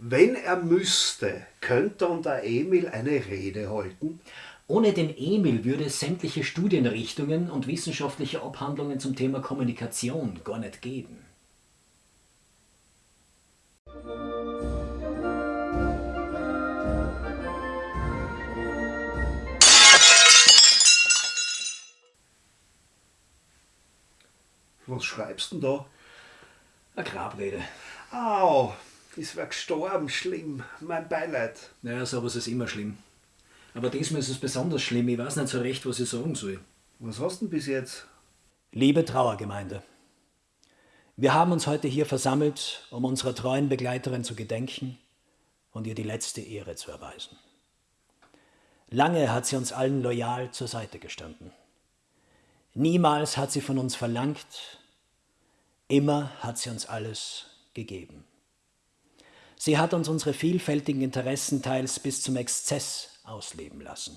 Wenn er müsste, könnte der Emil eine Rede halten? Ohne den Emil würde es sämtliche Studienrichtungen und wissenschaftliche Abhandlungen zum Thema Kommunikation gar nicht geben. Was schreibst du denn da? Eine Grabrede. Au, ist wer gestorben, schlimm. Mein Beileid. Naja, sowas ist immer schlimm. Aber diesmal ist es besonders schlimm. Ich weiß nicht so recht, was ich sagen soll. Was hast du denn bis jetzt? Liebe Trauergemeinde, wir haben uns heute hier versammelt, um unserer treuen Begleiterin zu gedenken und ihr die letzte Ehre zu erweisen. Lange hat sie uns allen loyal zur Seite gestanden. Niemals hat sie von uns verlangt, immer hat sie uns alles gegeben. Sie hat uns unsere vielfältigen Interessen teils bis zum Exzess ausleben lassen.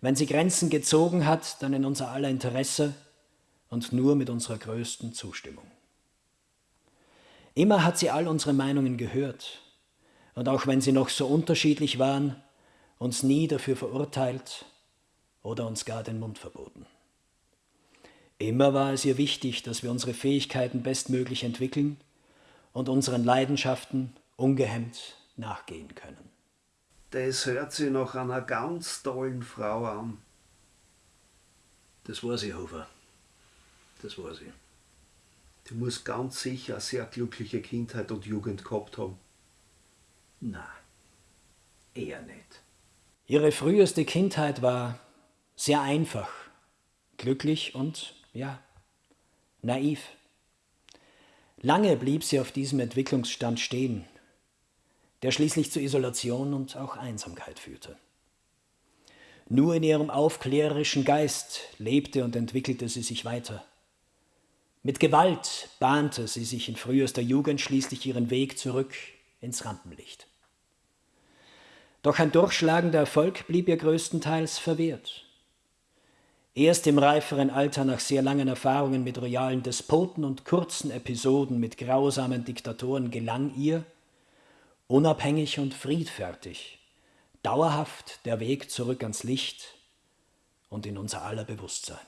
Wenn sie Grenzen gezogen hat, dann in unser aller Interesse und nur mit unserer größten Zustimmung. Immer hat sie all unsere Meinungen gehört und auch wenn sie noch so unterschiedlich waren, uns nie dafür verurteilt oder uns gar den Mund verboten. Immer war es ihr wichtig, dass wir unsere Fähigkeiten bestmöglich entwickeln und unseren Leidenschaften ungehemmt nachgehen können. Das hört sich nach einer ganz tollen Frau an. Das war sie, Hofer. Das war sie. Die muss ganz sicher eine sehr glückliche Kindheit und Jugend gehabt haben. Na, eher nicht. Ihre früheste Kindheit war sehr einfach, glücklich und, ja, naiv. Lange blieb sie auf diesem Entwicklungsstand stehen, der schließlich zu Isolation und auch Einsamkeit führte. Nur in ihrem aufklärerischen Geist lebte und entwickelte sie sich weiter. Mit Gewalt bahnte sie sich in frühester Jugend schließlich ihren Weg zurück ins Rampenlicht. Doch ein durchschlagender Erfolg blieb ihr größtenteils verwehrt. Erst im reiferen Alter nach sehr langen Erfahrungen mit royalen Despoten und kurzen Episoden mit grausamen Diktatoren gelang ihr, unabhängig und friedfertig, dauerhaft der Weg zurück ans Licht und in unser aller Bewusstsein.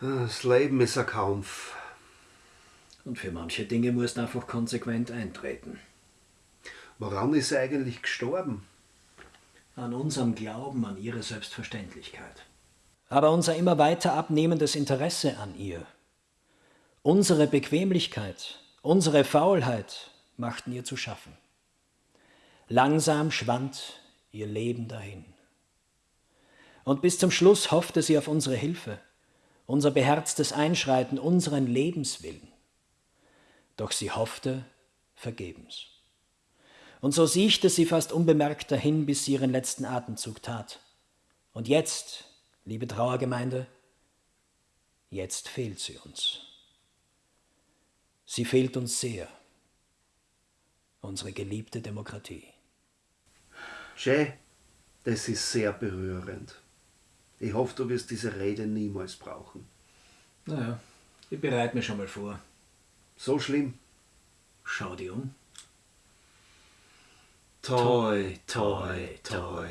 Das Leben ist ein Kampf. Und für manche Dinge musst du einfach konsequent eintreten. Woran ist sie eigentlich gestorben? An unserem Glauben an ihre Selbstverständlichkeit. Aber unser immer weiter abnehmendes Interesse an ihr, unsere Bequemlichkeit, unsere Faulheit machten ihr zu schaffen. Langsam schwand ihr Leben dahin. Und bis zum Schluss hoffte sie auf unsere Hilfe, unser beherztes Einschreiten, unseren Lebenswillen. Doch sie hoffte vergebens. Und so siechte sie fast unbemerkt dahin, bis sie ihren letzten Atemzug tat. Und jetzt, liebe Trauergemeinde, jetzt fehlt sie uns. Sie fehlt uns sehr, unsere geliebte Demokratie. Jay, das ist sehr berührend. Ich hoffe, du wirst diese Rede niemals brauchen. Naja, ich bereite mich schon mal vor. So schlimm. Schau dir um. Toi, toi, toi.